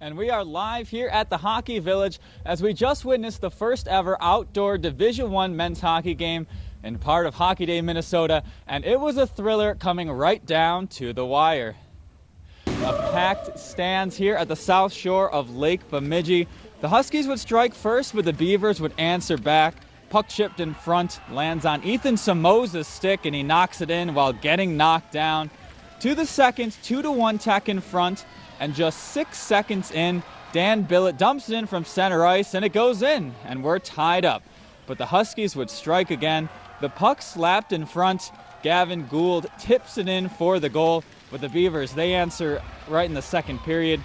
And we are live here at the Hockey Village as we just witnessed the first ever outdoor Division One men's hockey game in part of Hockey Day, Minnesota, and it was a thriller coming right down to the wire. A packed stands here at the south shore of Lake Bemidji. The Huskies would strike first, but the Beavers would answer back. Puck chipped in front, lands on Ethan Samoza's stick, and he knocks it in while getting knocked down. To the second, two to one tech in front, and just six seconds in, Dan Billett dumps it in from center ice, and it goes in, and we're tied up. But the Huskies would strike again. The puck slapped in front. Gavin Gould tips it in for the goal. But the Beavers, they answer right in the second period.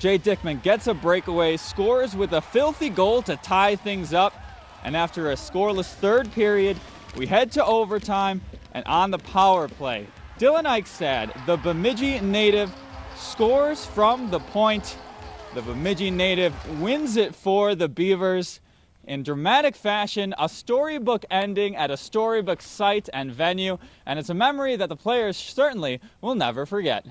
Jay Dickman gets a breakaway, scores with a filthy goal to tie things up. And after a scoreless third period, we head to overtime and on the power play. Dylan Eichstad, the Bemidji native, scores from the point. The Bemidji native wins it for the Beavers in dramatic fashion, a storybook ending at a storybook site and venue, and it's a memory that the players certainly will never forget.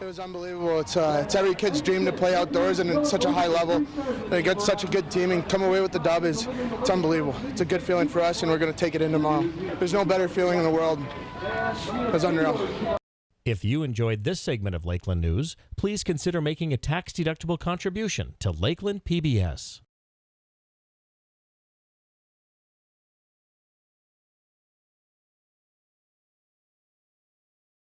It was unbelievable. It's, uh, it's every kid's dream to play outdoors and at such a high level. They get such a good team and come away with the dub is it's unbelievable. It's a good feeling for us, and we're going to take it in tomorrow. There's no better feeling in the world. It's unreal. If you enjoyed this segment of Lakeland News, please consider making a tax-deductible contribution to Lakeland PBS.